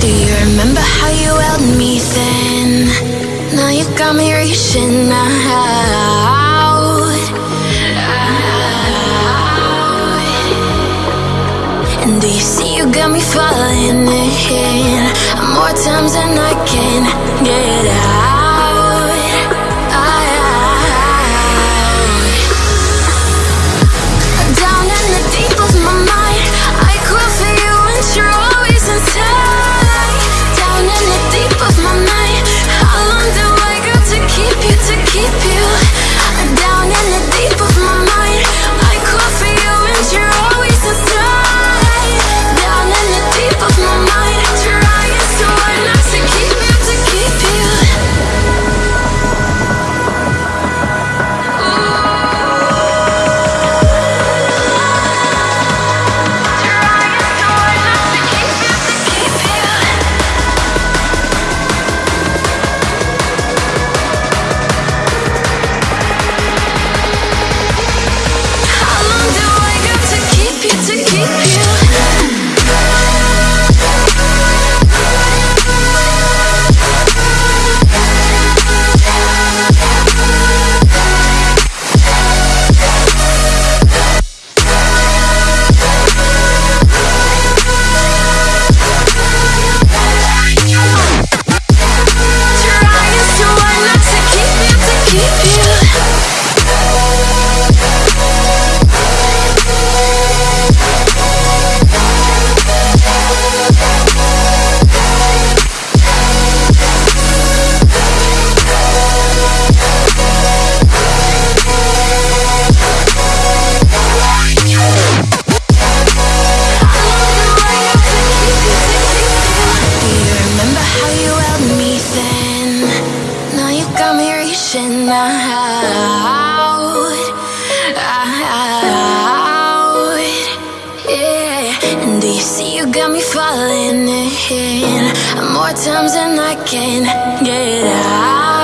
Do you remember how you held me then? Now you got me reaching out, out. And do you see you got me falling in? And do you see you got me falling in? More times than I can get out.